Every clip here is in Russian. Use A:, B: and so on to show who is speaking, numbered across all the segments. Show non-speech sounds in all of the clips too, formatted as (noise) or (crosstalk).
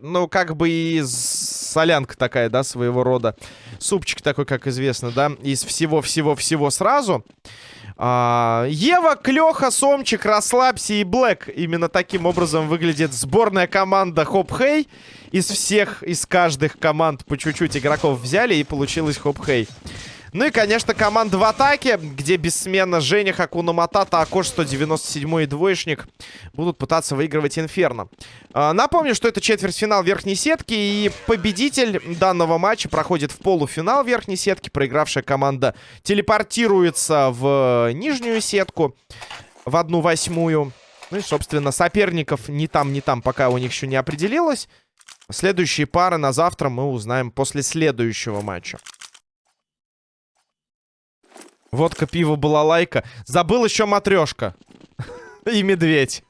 A: Ну, как бы и солянка такая, да, своего рода. Супчик такой, как известно, да, из всего-всего-всего сразу. А, Ева, Клёха, Сомчик, Расслабься и Блэк. Именно таким образом выглядит сборная команда Хоп Хей. Из всех, из каждых команд по чуть-чуть игроков взяли и получилось Хоп Хей. Ну и, конечно, команда в атаке, где бессменно Женя, Хакуна Матата, Акош 197 и двоечник будут пытаться выигрывать Инферно. А, напомню, что это четвертьфинал верхней сетки, и победитель данного матча проходит в полуфинал верхней сетки. Проигравшая команда телепортируется в нижнюю сетку, в одну восьмую. Ну и, собственно, соперников ни там, ни там пока у них еще не определилось. Следующие пары на завтра мы узнаем после следующего матча. Водка, пиво, балалайка. Забыл еще матрешка. (laughs) И медведь.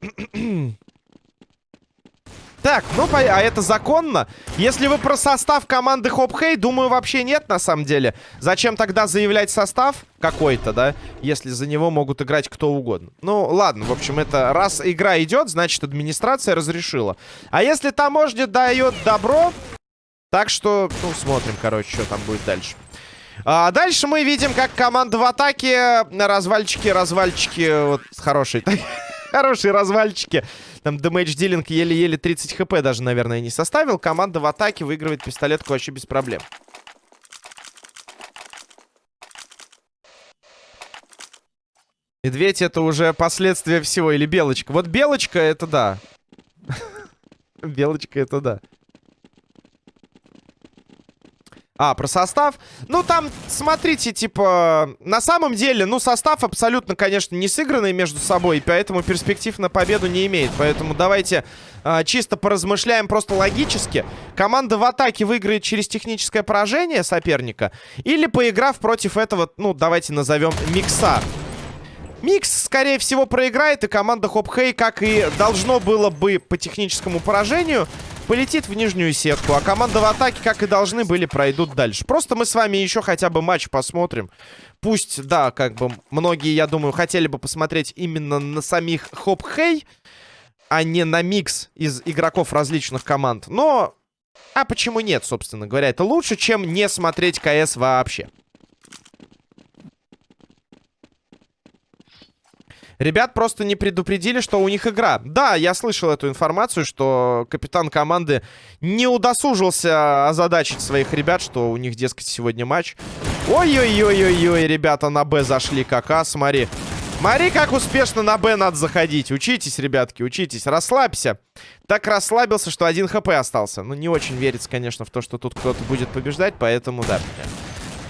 A: (coughs) Так, ну, а это законно? Если вы про состав команды Хоп Хей, думаю, вообще нет, на самом деле. Зачем тогда заявлять состав какой-то, да? Если за него могут играть кто угодно. Ну, ладно, в общем, это раз игра идет, значит, администрация разрешила. А если таможня дает добро, так что, ну, смотрим, короче, что там будет дальше. А дальше мы видим, как команда в атаке. Развальчики, развальчики. Вот хорошие. (laughs) Хорошие развальчики. Там дэмэдж дилинг еле-еле 30 хп даже, наверное, не составил. Команда в атаке выигрывает пистолетку вообще без проблем. Медведь это уже последствия всего. Или белочка. Вот белочка это да. (laughs) Белочка это да. А, про состав. Ну, там, смотрите, типа, на самом деле, ну, состав абсолютно, конечно, не сыгранный между собой, поэтому перспектив на победу не имеет. Поэтому давайте а, чисто поразмышляем просто логически. Команда в атаке выиграет через техническое поражение соперника или поиграв против этого, ну, давайте назовем микса. Микс, скорее всего, проиграет, и команда Хоп Хей, как и должно было бы по техническому поражению, полетит в нижнюю сетку. А команда в атаке, как и должны были, пройдут дальше. Просто мы с вами еще хотя бы матч посмотрим. Пусть, да, как бы многие, я думаю, хотели бы посмотреть именно на самих Хоп-Хей, а не на микс из игроков различных команд. Но, а почему нет, собственно говоря? Это лучше, чем не смотреть КС вообще. Ребят просто не предупредили, что у них игра. Да, я слышал эту информацию, что капитан команды не удосужился озадачить своих ребят, что у них, дескать, сегодня матч. Ой-ой-ой-ой-ой, ребята на Б зашли как, а, смотри. Смотри, как успешно на Б надо заходить. Учитесь, ребятки, учитесь. Расслабься. Так расслабился, что один хп остался. Ну, не очень верится, конечно, в то, что тут кто-то будет побеждать, поэтому да.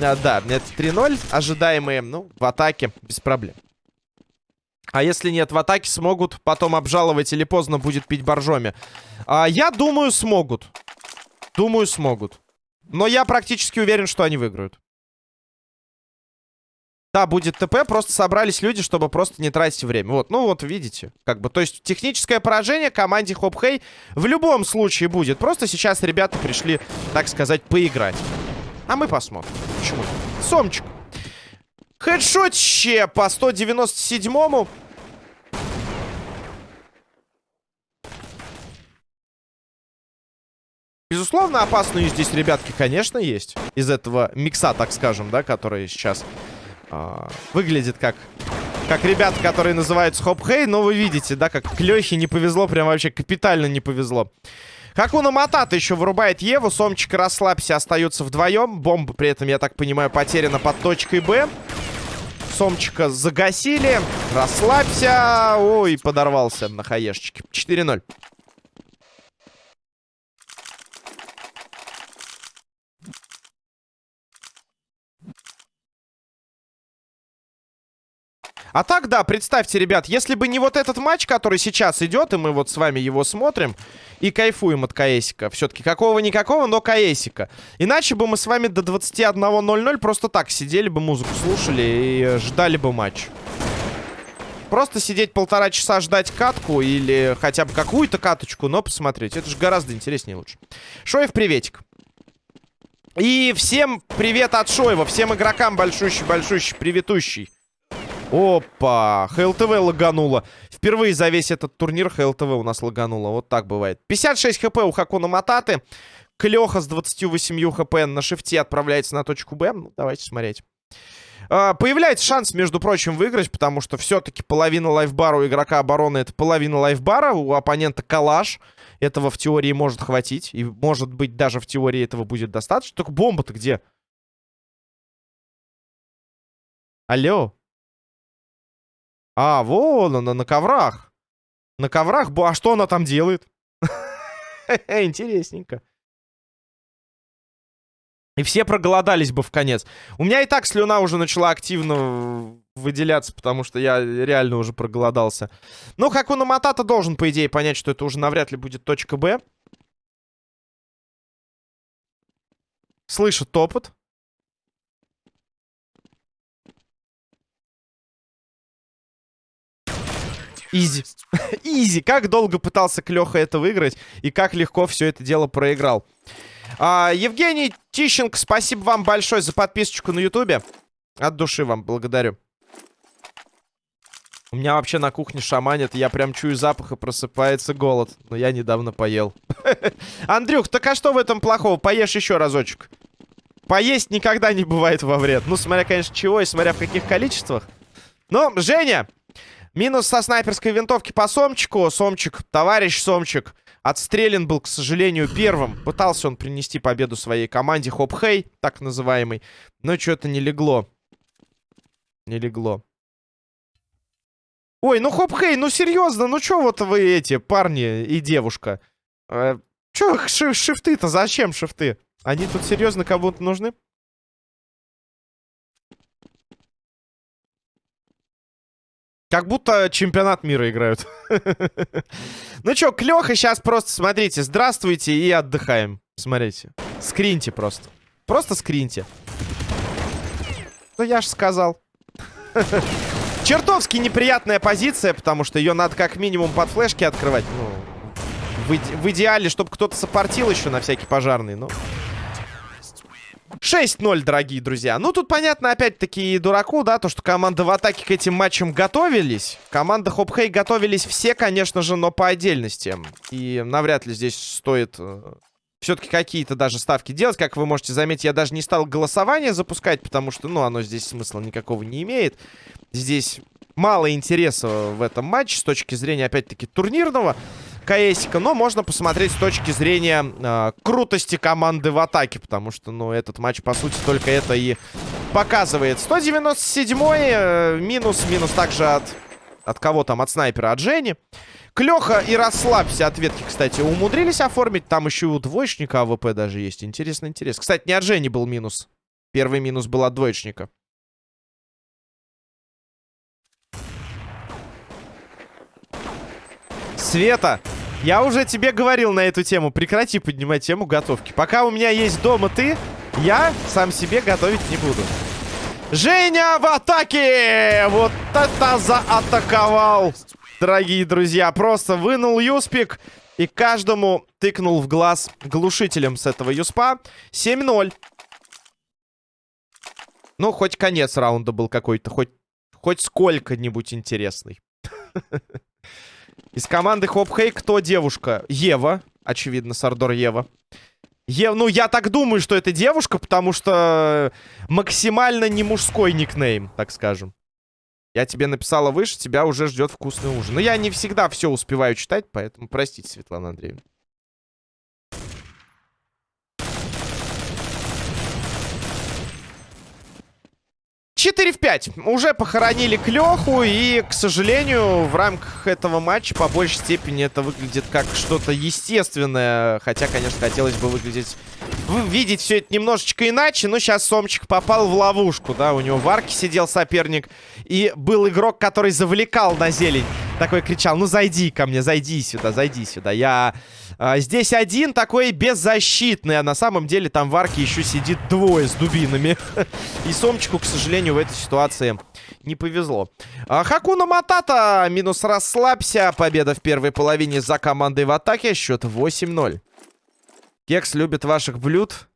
A: А, да, это 3-0. Ожидаемые, ну, в атаке без проблем. А если нет, в атаке смогут потом обжаловать или поздно будет пить боржоми. А, я думаю, смогут. Думаю, смогут. Но я практически уверен, что они выиграют. Да, будет ТП, просто собрались люди, чтобы просто не тратить время. Вот, ну вот, видите, как бы, то есть техническое поражение команде Хоп Хей в любом случае будет. Просто сейчас ребята пришли, так сказать, поиграть. А мы посмотрим. Почему? Сомчик. Хедшотще по 197-му. Безусловно, опасные здесь ребятки, конечно, есть. Из этого микса, так скажем, да, который сейчас э, выглядит как... Как ребята, которые называются Хоп-Хей, но вы видите, да, как Клёхе не повезло, прям вообще капитально не повезло. Хакуна Матата еще вырубает Еву, Сомчик расслабься, остаются вдвоем. Бомба при этом, я так понимаю, потеряна под точкой Б. Сомчика загасили. Расслабься. Ой, подорвался на хаешечке. 4-0. А так, да, представьте, ребят, если бы не вот этот матч, который сейчас идет, и мы вот с вами его смотрим, и кайфуем от КСика. Все-таки какого-никакого, но КСика. Иначе бы мы с вами до 21.00 просто так сидели бы, музыку слушали и ждали бы матч. Просто сидеть полтора часа ждать катку или хотя бы какую-то каточку, но посмотреть. Это же гораздо интереснее лучше. Шоев, приветик. И всем привет от Шоева. Всем игрокам большущий-большущий, приветущий. Опа, ХЛТВ лагануло. Впервые за весь этот турнир ХЛТВ у нас лагануло. Вот так бывает. 56 хп у Хакуна Мататы. Клеха с 28 хп на шифте отправляется на точку Б. Ну, давайте смотреть. А, появляется шанс, между прочим, выиграть, потому что все-таки половина лайфбара у игрока обороны это половина лайфбара, у оппонента калаш. Этого в теории может хватить. И может быть даже в теории этого будет достаточно. Только бомба-то где? Алло? А, вон она, на коврах. На коврах? А что она там делает? (laughs) Интересненько. И все проголодались бы в конец. У меня и так слюна уже начала активно выделяться, потому что я реально уже проголодался. Ну, как он Матата должен, по идее, понять, что это уже навряд ли будет точка Б. Слышит топот. Изи. (laughs) Изи. Как долго пытался Клёха это выиграть и как легко все это дело проиграл. А, Евгений Тищенко, спасибо вам большое за подписочку на ютубе. От души вам благодарю. У меня вообще на кухне шаманит, я прям чую запах и просыпается голод. Но я недавно поел. (laughs) Андрюх, так а что в этом плохого? Поешь еще разочек. Поесть никогда не бывает во вред. Ну, смотря, конечно, чего и смотря в каких количествах. Ну, Женя, минус со снайперской винтовки по Сомчику. Сомчик, товарищ Сомчик. Отстрелен был, к сожалению, первым. Пытался он принести победу своей команде. Хоп-хей, так называемый. Но что-то не легло. Не легло. Ой, ну хоп-хей, ну серьезно, ну что вот вы эти парни и девушка? Э, чё ши шифты-то, зачем шифты? Они тут серьезно кому-то нужны? Как будто чемпионат мира играют. (laughs) ну чё, Клёха сейчас просто, смотрите, здравствуйте и отдыхаем. Смотрите. Скриньте просто. Просто скриньте. Ну я ж сказал. (laughs) Чертовски неприятная позиция, потому что ее надо как минимум под флешки открывать. Ну, в, в идеале, чтобы кто-то сопортил еще на всякий пожарный, ну... Но... 6-0, дорогие друзья. Ну, тут понятно, опять-таки, дураку, да, то, что команда в атаке к этим матчам готовились. Команда Хопхей готовились все, конечно же, но по отдельности. И навряд ли здесь стоит э, все-таки какие-то даже ставки делать. Как вы можете заметить, я даже не стал голосование запускать, потому что, ну, оно здесь смысла никакого не имеет. Здесь мало интереса в этом матче с точки зрения, опять-таки, турнирного КСика, но можно посмотреть с точки зрения э, крутости команды в атаке, потому что, ну, этот матч, по сути, только это и показывает. 197 э, минус, минус также от... От кого там? От снайпера, от Жени. Клёха и расслабься. Ответки, кстати, умудрились оформить. Там еще у двоечника АВП даже есть. Интересно, интересно. Кстати, не от Жени был минус. Первый минус был от двоечника. Света, я уже тебе говорил на эту тему. Прекрати поднимать тему готовки. Пока у меня есть дома ты, я сам себе готовить не буду. Женя в атаке! Вот это заатаковал, дорогие друзья. Просто вынул юспик и каждому тыкнул в глаз глушителем с этого юспа. 7-0. Ну, хоть конец раунда был какой-то, хоть, хоть сколько-нибудь интересный. (laughs) Из команды Хоп Хей кто девушка? Ева. Очевидно, Сардор Ева. Е... Ну, я так думаю, что это девушка, потому что максимально не мужской никнейм, так скажем. Я тебе написала выше, тебя уже ждет вкусный ужин. Но я не всегда все успеваю читать, поэтому простите, Светлана Андреевна. 4 в 5. Уже похоронили Клёху. И, к сожалению, в рамках этого матча по большей степени это выглядит как что-то естественное. Хотя, конечно, хотелось бы выглядеть... Видеть все это немножечко иначе. Но сейчас Сомчик попал в ловушку, да. У него в арке сидел соперник. И был игрок, который завлекал на зелень. Такой кричал, ну зайди ко мне, зайди сюда, зайди сюда. Я... А, здесь один такой беззащитный, а на самом деле там в арке еще сидит двое с дубинами. (laughs) И Сомчику, к сожалению, в этой ситуации не повезло. А, Хакуна Матата минус расслабься. Победа в первой половине за командой в атаке. Счет 8-0. Кекс любит ваших блюд.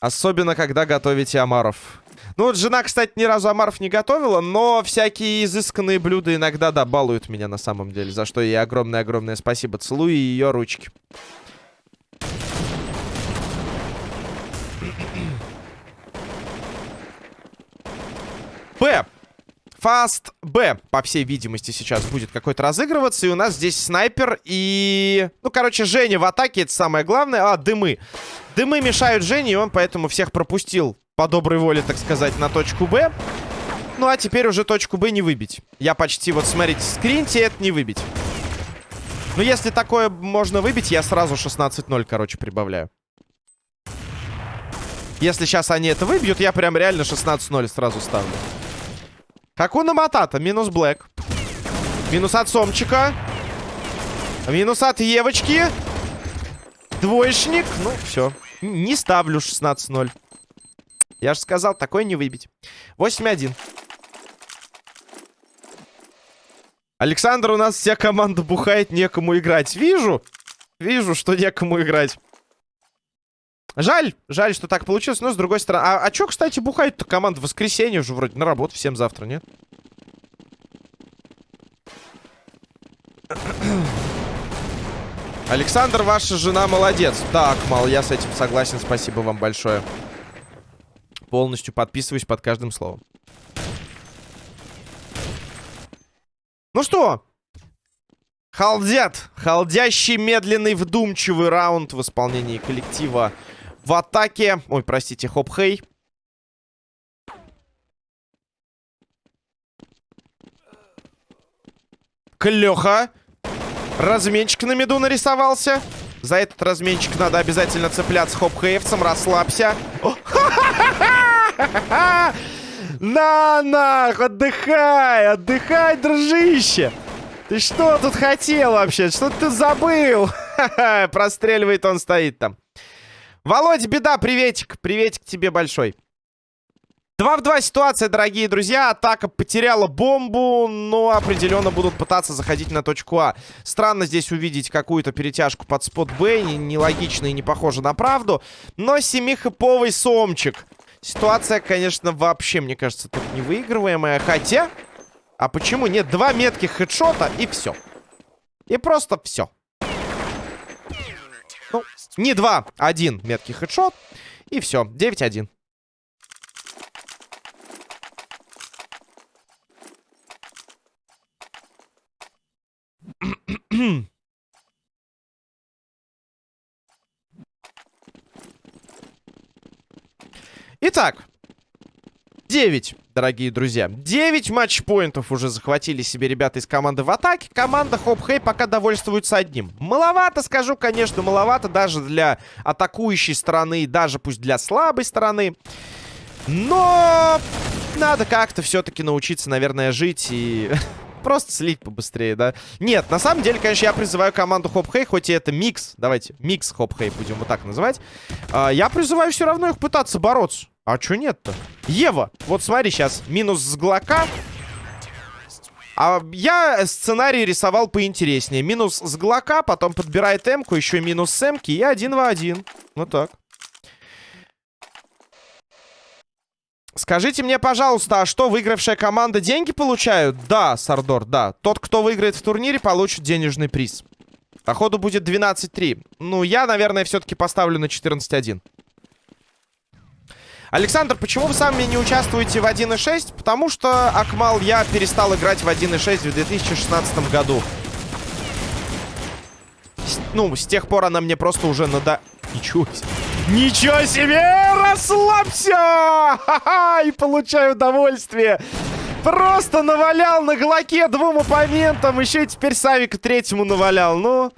A: Особенно, когда готовите омаров. Ну вот жена, кстати, ни разу омаров не готовила, но всякие изысканные блюда иногда, да, балуют меня на самом деле. За что ей огромное-огромное спасибо. Целую ее ручки. П. Фаст Б, по всей видимости, сейчас будет какой-то разыгрываться. И у нас здесь снайпер и... Ну, короче, Женя в атаке, это самое главное. А, дымы. Дымы мешают Жене, и он поэтому всех пропустил по доброй воле, так сказать, на точку Б. Ну, а теперь уже точку Б не выбить. Я почти, вот, смотрите, скриньте, это не выбить. Ну, если такое можно выбить, я сразу 16-0, короче, прибавляю. Если сейчас они это выбьют, я прям реально 16-0 сразу ставлю. Хакуна Матата. Минус Блэк. Минус от Сомчика. Минус от Евочки. Двоечник. Ну, все. Не ставлю 16-0. Я же сказал, такое не выбить. 8-1. Александр, у нас вся команда бухает, некому играть. Вижу. Вижу, что некому играть. Жаль, жаль, что так получилось, но с другой стороны... А, а чё, кстати, бухает-то команда воскресенье уже вроде на работу всем завтра, нет? (clears throat) Александр, ваша жена молодец. Так, мал, я с этим согласен, спасибо вам большое. Полностью подписываюсь под каждым словом. Ну что? Халдят. Халдящий, медленный, вдумчивый раунд в исполнении коллектива в атаке. Ой, простите, Хоп-Хей. Клёха. Разменчик на меду нарисовался. За этот разменчик надо обязательно цепляться хоп-хейвцем. Расслабься. На, на, отдыхай, отдыхай, дружище. Ты что тут хотел вообще? Что ты забыл? (laughs) Простреливает он, стоит там. Володь, беда, приветик. Приветик тебе большой. 2 в 2 ситуация, дорогие друзья. Атака потеряла бомбу, но определенно будут пытаться заходить на точку А. Странно здесь увидеть какую-то перетяжку под спот Б. Нелогично и не похоже на правду. Но семихэповый сомчик. Ситуация, конечно, вообще, мне кажется, тут невыигрываемая. Хотя... А почему нет? Два метких хедшота и все. И просто все. Ну, не два, один меткий хедшот. И все, 9-1. Итак, 9, дорогие друзья. 9 матчпоинтов уже захватили себе ребята из команды в атаке. Команда Хоп Хей пока довольствуется одним. Маловато, скажу, конечно, маловато даже для атакующей стороны, даже пусть для слабой стороны. Но надо как-то все-таки научиться, наверное, жить и (laughs) просто слить побыстрее, да? Нет, на самом деле, конечно, я призываю команду Хоп Хей, хоть и это микс, давайте, микс Хоп Хей будем вот так называть. А, я призываю все равно их пытаться бороться. А чё нет-то? Ева, вот смотри, сейчас минус с Глока. А я сценарий рисовал поинтереснее. Минус с Глока, потом подбирает Эмку, еще минус с Эмки и один в один. Вот так. Скажите мне, пожалуйста, а что, выигравшая команда деньги получают? Да, Сардор, да. Тот, кто выиграет в турнире, получит денежный приз. Походу будет 12-3. Ну, я, наверное, все-таки поставлю на 14-1. Александр, почему вы сами не участвуете в 1.6? Потому что, Акмал, я перестал играть в 1.6 в 2016 году. С, ну, с тех пор она мне просто уже надо... Ничего себе. Ничего себе! Расслабься! Ха-ха! И получаю удовольствие. Просто навалял на глоке двум оппонентам. Еще и теперь Савика третьему навалял. Ну...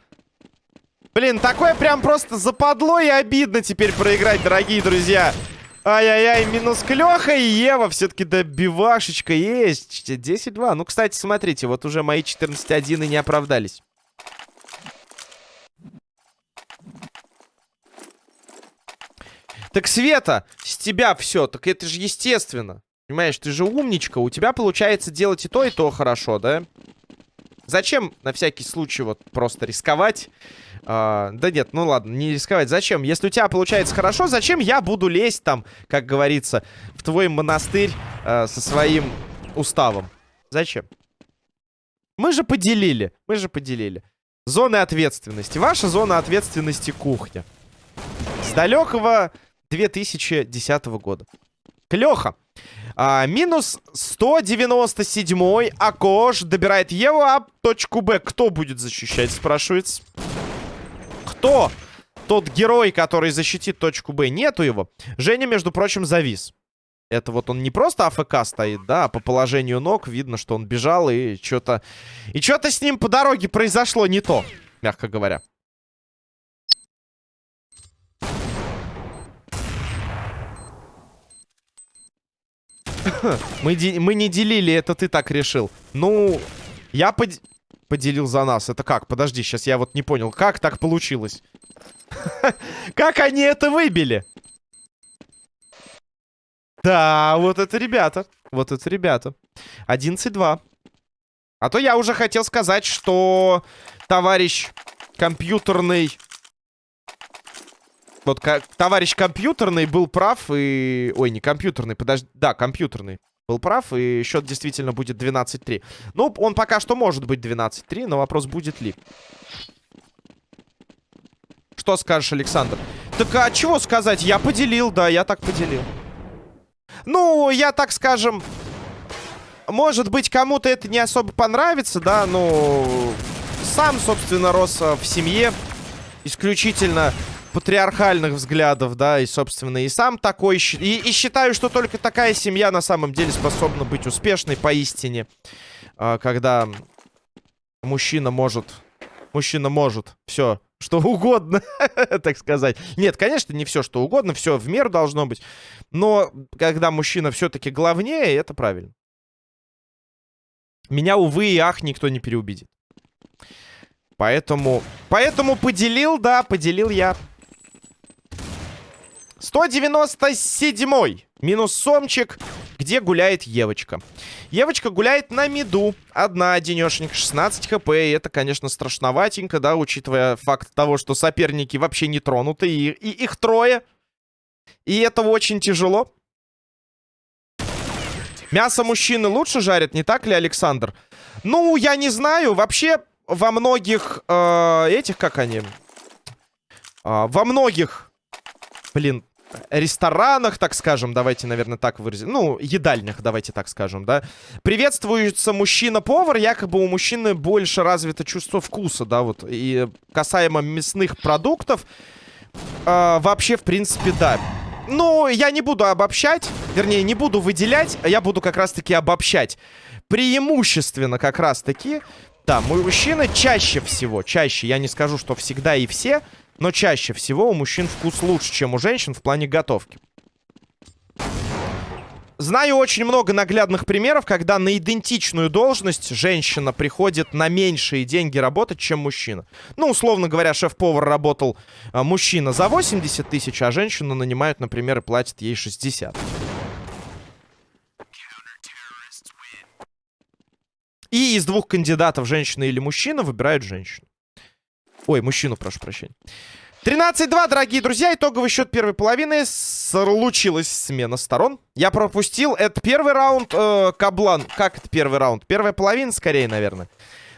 A: Блин, такое прям просто западло и обидно теперь проиграть, дорогие друзья. Ай-яй-яй, минус Клёха и Ева. Все-таки добивашечка есть. 10-2. Ну, кстати, смотрите, вот уже мои 14-1 и не оправдались. Так, Света, с тебя все. Так это же естественно. Понимаешь, ты же умничка. У тебя получается делать и то, и то хорошо, да? Зачем на всякий случай вот просто рисковать? А, да нет, ну ладно, не рисковать. Зачем? Если у тебя получается хорошо, зачем я буду лезть там, как говорится, в твой монастырь а, со своим уставом? Зачем? Мы же поделили. Мы же поделили. Зоны ответственности. Ваша зона ответственности кухня. С далекого 2010 года. Клеха. А, минус 197 Акош добирает Еву, а точку Б кто будет защищать, спрашивается. Кто? Тот герой, который защитит точку Б. Нету его. Женя, между прочим, завис. Это вот он не просто АФК стоит, да, а по положению ног видно, что он бежал и что-то... И что-то с ним по дороге произошло не то, мягко говоря. Мы, мы не делили, это ты так решил. Ну, я под... поделил за нас. Это как? Подожди, сейчас я вот не понял. Как так получилось? (laughs) Как они это выбили? Да, вот это ребята. Вот это ребята. 11-2. А то я уже хотел сказать, что товарищ компьютерный... Вот товарищ компьютерный был прав и... Ой, не компьютерный, подожди. Да, компьютерный был прав, и счет действительно будет 12-3. Ну, он пока что может быть 12-3, но вопрос, будет ли. Что скажешь, Александр? Так а чего сказать? Я поделил, да, я так поделил. Ну, я так скажем... Может быть, кому-то это не особо понравится, да, но... Сам, собственно, рос в семье исключительно патриархальных взглядов, да, и, собственно, и сам такой... И, и считаю, что только такая семья на самом деле способна быть успешной поистине. А, когда мужчина может... Мужчина может все что угодно, (laughs) так сказать. Нет, конечно, не все, что угодно, все в меру должно быть. Но когда мужчина все-таки главнее, это правильно. Меня, увы и ах, никто не переубедит. Поэтому, поэтому поделил, да, поделил я. 197-й. Минус сомчик. Где гуляет Евочка? Евочка гуляет на миду. Одна денешенька, 16 хп. И это, конечно, страшноватенько, да, учитывая факт того, что соперники вообще не тронуты. И, и их трое. И это очень тяжело. Мясо мужчины лучше жарят, не так ли, Александр? Ну, я не знаю. Вообще, во многих э, этих, как они? Э, во многих, блин, ресторанах, так скажем, давайте, наверное, так выразим. Ну, едальнях, давайте так скажем, да. Приветствуется мужчина-повар, якобы у мужчины больше развито чувство вкуса, да, вот. И касаемо мясных продуктов, э, вообще, в принципе, да. Ну, я не буду обобщать, вернее, не буду выделять, а я буду как раз-таки обобщать. Преимущественно как раз-таки, да, мужчины чаще всего, чаще, я не скажу, что всегда и все, но чаще всего у мужчин вкус лучше, чем у женщин в плане готовки. Знаю очень много наглядных примеров, когда на идентичную должность женщина приходит на меньшие деньги работать, чем мужчина. Ну, условно говоря, шеф-повар работал а, мужчина за 80 тысяч, а женщину нанимают, например, и платят ей 60. И из двух кандидатов, женщина или мужчина, выбирают женщину. Ой, мужчину, прошу прощения. 13-2, дорогие друзья. Итоговый счет первой половины. Случилась смена сторон. Я пропустил. Это первый раунд. Э, Каблан. Как это первый раунд? Первая половина, скорее, наверное.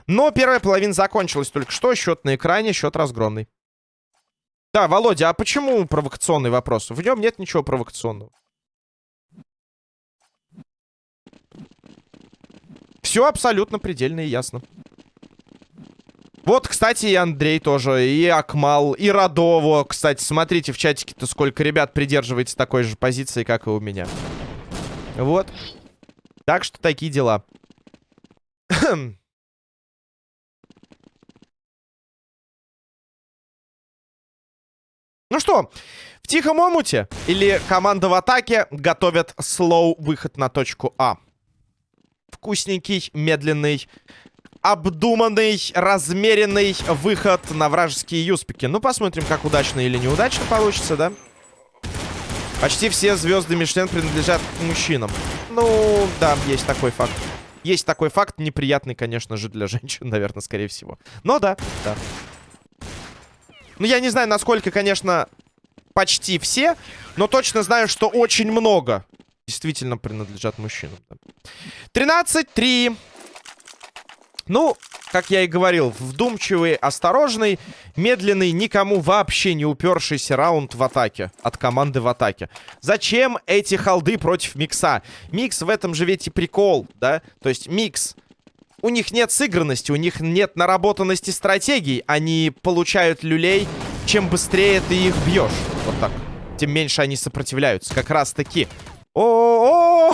A: Но первая половина закончилась только что. Счет на экране, счет разгромный. Да, Володя, а почему провокационный вопрос? В нем нет ничего провокационного. Все абсолютно предельно и ясно. Вот, кстати, и Андрей тоже, и Акмал, и Радово. Кстати, смотрите в чатике-то, сколько ребят придерживается такой же позиции, как и у меня. Вот. Так что такие дела. (clears throat) Ну что, в тихом омуте или команда в атаке готовят слоу выход на точку А. Вкусненький, медленный, обдуманный, размеренный выход на вражеские юспики. Ну, посмотрим, как удачно или неудачно получится, да? Почти все звезды Мишлен принадлежат мужчинам. Ну, да, есть такой факт. Есть такой факт, неприятный, конечно же, для (laughs) женщин, наверное, скорее всего. Но да, да. Ну, я не знаю, насколько, конечно, почти все, но точно знаю, что очень много действительно принадлежат мужчинам. 13-3. Ну, как я и говорил, вдумчивый, осторожный, медленный, никому вообще не упершийся раунд в атаке. От команды в атаке. Зачем эти холды против Микса? Микс в этом же ведь и прикол, да? То есть Микс... У них нет сыгранности, у них нет наработанности стратегий. Они получают люлей, чем быстрее ты их бьешь. Вот так. Тем меньше они сопротивляются. Как раз таки. О,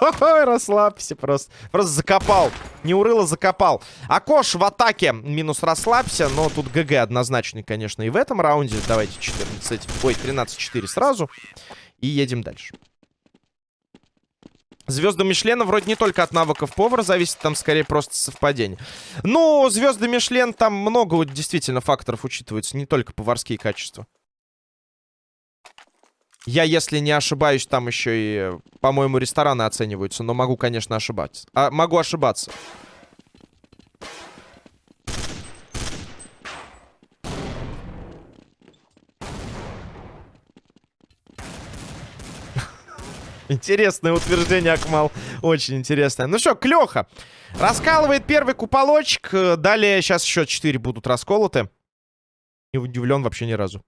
A: расслабься просто. Просто закопал. Не урыло, закопал. Акош в атаке. Минус расслабься. Но тут ГГ однозначный, конечно, и в этом раунде. Давайте 14... Ой, 13-4 сразу. И едем дальше. Звезды Мишлена вроде не только от навыков повара зависит, там скорее просто совпадение. Но звезды Мишлен там много действительно факторов учитывается, не только поварские качества. Я, если не ошибаюсь, там еще и, по-моему, рестораны оцениваются. Но могу, конечно, ошибаться. А, могу ошибаться. Интересное утверждение, Акмал. Очень интересное. Ну что, Клёха. Раскалывает первый куполочек. Далее сейчас еще 4 будут расколоты. Не удивлен вообще ни разу.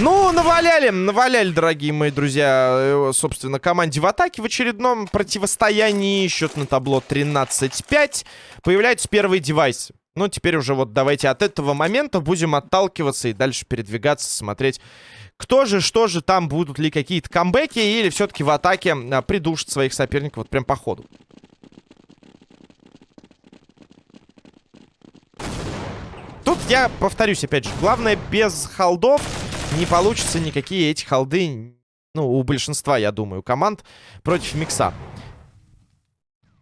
A: Ну, наваляли, наваляли, дорогие мои друзья, э, собственно, команде в атаке в очередном противостоянии. Счет на табло 13-5. Появляются первые девайсы. Ну, теперь уже вот давайте от этого момента будем отталкиваться и дальше передвигаться, смотреть, кто же, что же там, будут ли какие-то камбэки или все-таки в атаке а, придушат своих соперников вот прям по ходу. Тут я повторюсь, опять же, главное без холдов не получится никакие эти холды, ну, у большинства, я думаю, команд против микса.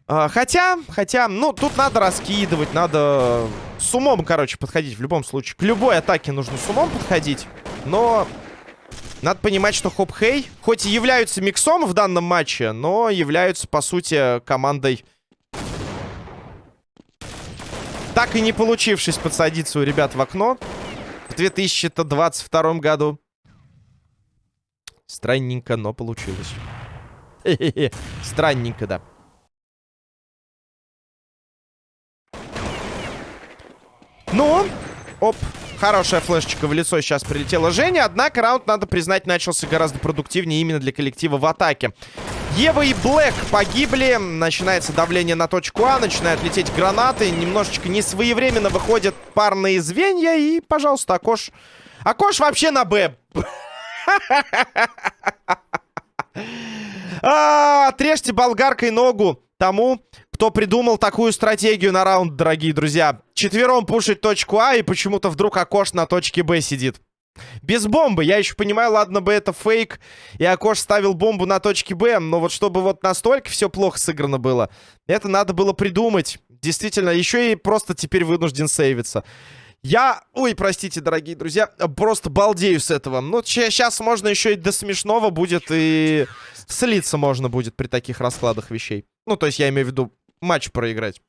A: А, хотя, хотя, ну, тут надо раскидывать, надо с умом, короче, подходить в любом случае. К любой атаке нужно с умом подходить, но надо понимать, что Хоп-Хей, хоть и являются миксом в данном матче, но являются, по сути, командой... Так и не получившись подсадиться у ребят в окно 2022 году. Странненько, но получилось. Странненько, да. Ну, оп, хорошая флешечка в лицо сейчас прилетела Женя. Однако раунд, надо признать, начался гораздо продуктивнее именно для коллектива в атаке. Ева и Блэк погибли. Начинается давление на точку А. Начинают лететь гранаты. Немножечко несвоевременно выходят парные звенья. И, пожалуйста, Акош... Акош вообще на Б. (laughs) А, отрежьте болгаркой ногу тому, кто придумал такую стратегию на раунд, дорогие друзья. Четвером пушить точку А, и почему-то вдруг Акош на точке Б сидит. Без бомбы. Я еще понимаю, ладно бы это фейк. И Акош ставил бомбу на точке Б. Но вот чтобы вот настолько все плохо сыграно было, это надо было придумать. Действительно, еще и просто теперь вынужден сейвиться. Я, ой, простите, дорогие друзья, просто балдею с этого. Ну, сейчас можно еще и до смешного будет, и слиться можно будет при таких раскладах вещей. Ну, то есть я имею в виду матч проиграть.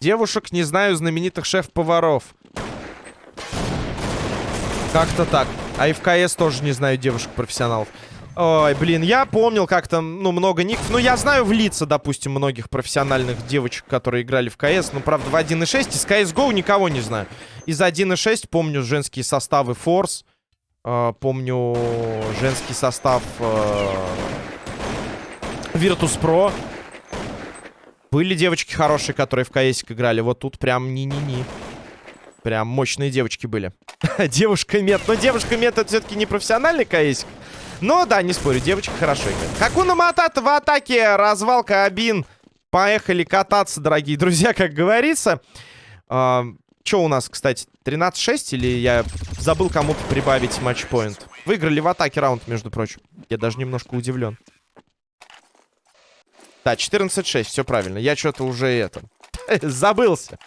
A: Девушек не знаю, знаменитых шеф-поваров. Как-то так. А и в КС тоже не знаю девушек-профессионалов. Ой, блин, я помнил как-то, ну, много ников. Ну, я знаю в лица, допустим, многих профессиональных девочек, которые играли в КС. Ну, правда, в 1.6 из CSGO никого не знаю. Из 1.6 помню женские составы Force. Э, помню женский состав э, Virtus Pro. Были девочки хорошие, которые в КСик играли. Вот тут прям ни-ни-ни. Прям мощные девочки были. (laughs) девушка мет. Но девушка мет это все-таки не профессиональный КСик. Но да, не спорю, девочка хорошо играет. Хакуна Матата в атаке. Развалка Абин. Поехали кататься, дорогие друзья, как говорится. А, что у нас, кстати, 13-6 или я забыл кому-то прибавить матчпоинт? Выиграли в атаке раунд, между прочим. Я даже немножко удивлен. Да, 14-6, все правильно. Я что-то уже это... (laughs) Забылся.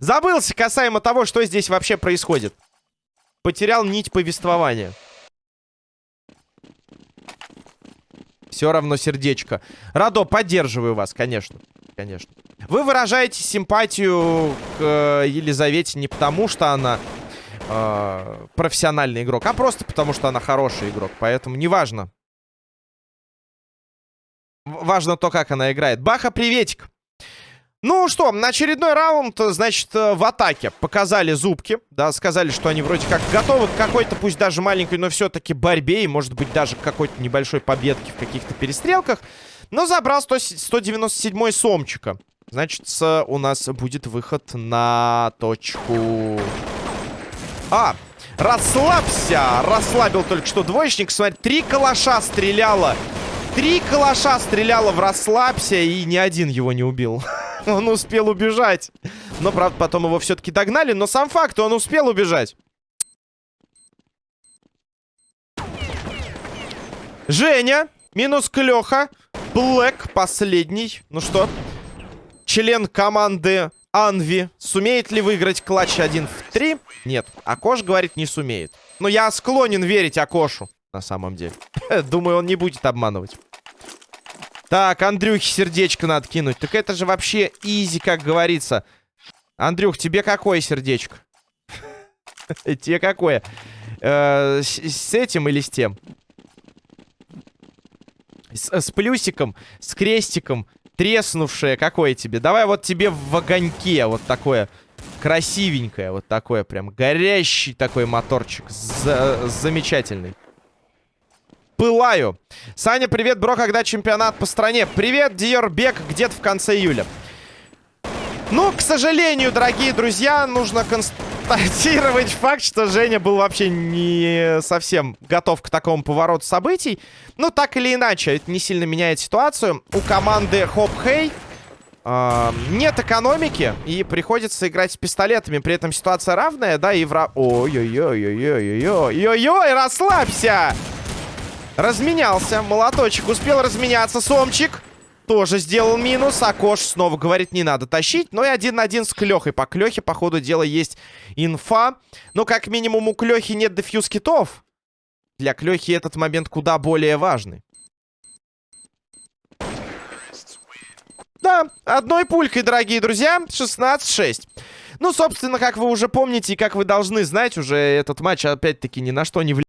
A: Забылся касаемо того, что здесь вообще происходит. Потерял нить повествования. Все равно сердечко. Радо, поддерживаю вас, конечно. Конечно. Вы выражаете симпатию к э, Елизавете не потому, что она э, профессиональный игрок, а просто потому, что она хороший игрок. Поэтому неважно. Важно то, как она играет. Баха, приветик. Ну что, на очередной раунд, значит, э, в атаке показали зубки, да, сказали, что они вроде как готовы к какой-то, пусть даже маленькой, но все-таки борьбе, и может быть даже к какой-то небольшой победке в каких-то перестрелках. Но забрал 100, 197 Сомчика. Значит, у нас будет выход на точку... А, расслабься! Расслабил только что двоечник. Смотри, три калаша стреляло. Три калаша стреляло в расслабься, и ни один его не убил. (laughs) он успел убежать. Но, правда, потом его все-таки догнали. Но сам факт, он успел убежать. Женя. Минус Клёха. Блэк последний. Ну что? Член команды Анви. Сумеет ли выиграть клатч 1 в 3? Нет. Акош говорит, не сумеет. Но я склонен верить Акошу. На самом деле. (laughs) Думаю, он не будет обманывать. Так, Андрюхе сердечко надо кинуть. Так это же вообще изи, как говорится. Андрюх, тебе какое сердечко? (laughs) Тебе какое? Э, с этим или с тем? С плюсиком, с крестиком, треснувшее. Какое тебе? Давай вот тебе в огоньке вот такое красивенькое. Вот такое прям горящий такой моторчик. Замечательный пылаю. Саня, привет, бро, когда чемпионат по стране? Привет, Диорбек, где-то в конце июля. Ну, к сожалению, дорогие друзья, нужно констатировать (laughs) факт, что Женя был вообще не совсем готов к такому повороту событий. Ну, так или иначе, это не сильно меняет ситуацию. У команды Хоп Хей э, нет экономики, и приходится играть с пистолетами. При этом ситуация равная, да, и вра... Ой-ой-ой-ой-ой-ой-ой-ой, расслабься! Разменялся. Молоточек успел разменяться. Сомчик тоже сделал минус. А Кош снова говорит, не надо тащить. Но и один на один с Клехой. По Клехе, по ходу дела, есть инфа. Но как минимум у Клехи нет дефьюз китов. Для Клехи этот момент куда более важный. Да, одной пулькой, дорогие друзья. 16-6. Ну, собственно, как вы уже помните и как вы должны знать, уже этот матч опять-таки ни на что не влияет.